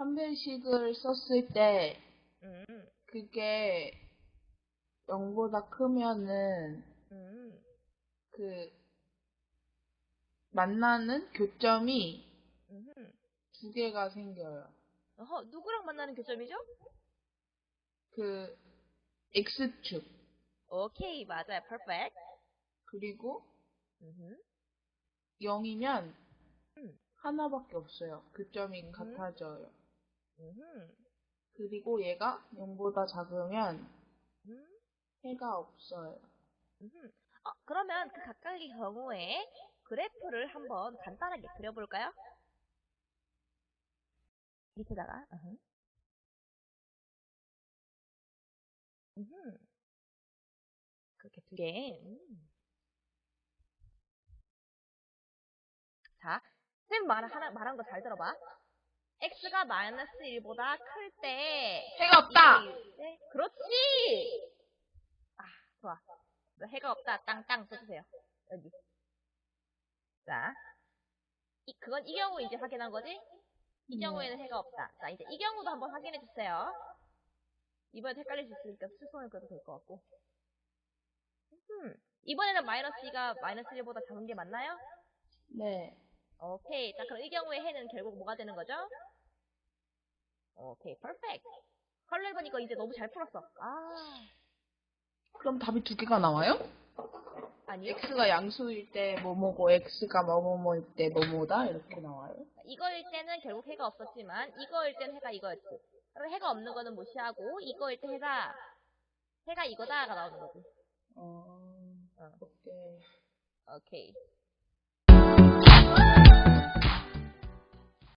판별식을 썼을 때 음, 그게 0보다 크면은 음, 그 만나는 교점이 음. 두 개가 생겨요. 어허, 누구랑 만나는 교점이죠? 그 X축 오케이, 맞아요. perfect. 그리고 음, 0이면 음. 하나밖에 없어요. 교점이 같아져요. 음, 그리고 얘가 0보다 작으면 음, 해가 없어요. 음. 어, 그러면 그 각각의 경우에 그래프를 한번 간단하게 그려볼까요? 밑에다가. 그렇게 두 개. 음. 자, 쌤 말, 하나, 말한 거 잘 들어봐. X가 마이너스 1보다 클 때. 해가 없다! 네, 그렇지! 아, 좋아. 너 해가 없다. 땅땅 써주세요. 여기. 자. 이, 그건 이 경우 이제 확인한 거지? 이 네. 경우에는 해가 없다. 자, 이제 이 경우도 한번 확인해 주세요. 이번에 헷갈릴 수 있으니까 수선을 그려도 될 것 같고. 음, 이번에는 마이너스 2가 마이너스 1보다 작은 게 맞나요? 네. 오케이. 자, 그럼 이 경우에 해는 결국 뭐가 되는 거죠? 오케이, 퍼펙트. 컬러 1번 이거 이제 너무 잘 풀었어. 아, 그럼 답이 두 개가 나와요? 아니요. X가 양수일 때 뭐뭐고 X가 뭐뭐뭐일 때 뭐뭐다 이렇게 나와요? 이거일 때는 결국 해가 없었지만 이거일 때는 해가 이거였지. 그럼 해가 없는 거는 무시하고 이거일 때 해가 해가 이거다가 나오는 거지. 어, 어. 오케이. 오케이.